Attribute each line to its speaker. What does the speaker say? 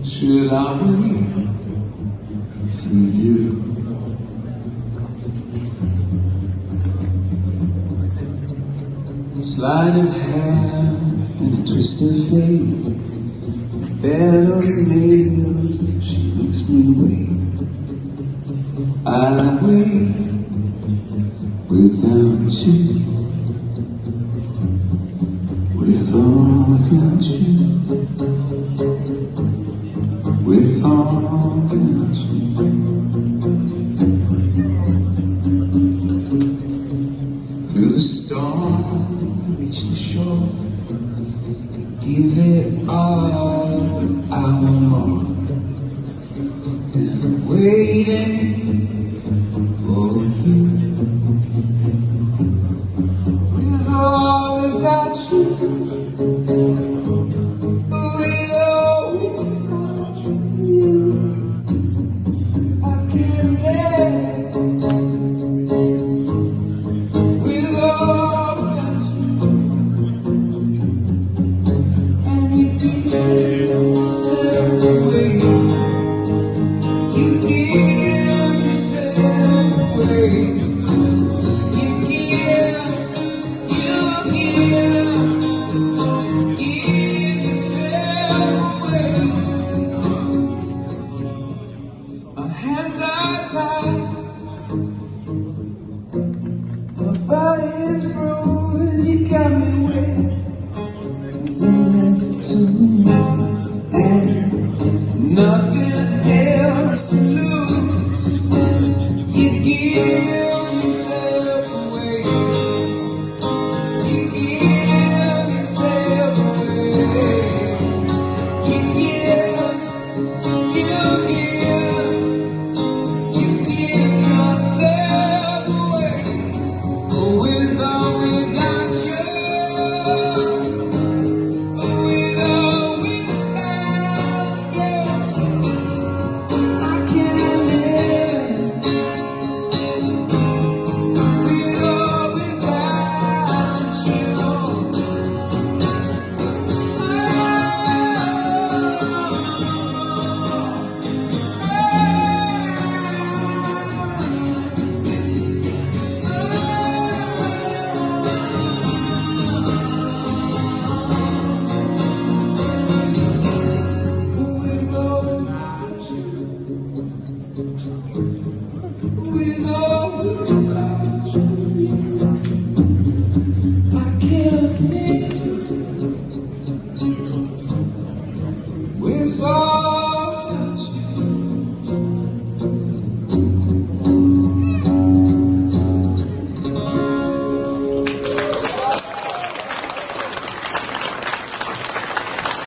Speaker 1: Should I wait for you? Sleight of hand and a twist of fate. Bed on nails, she makes me wait. I wait without you. Without you. Give it all I want more. I'm waiting for you. With or without you. Body's bruised. You got me wet. Then after two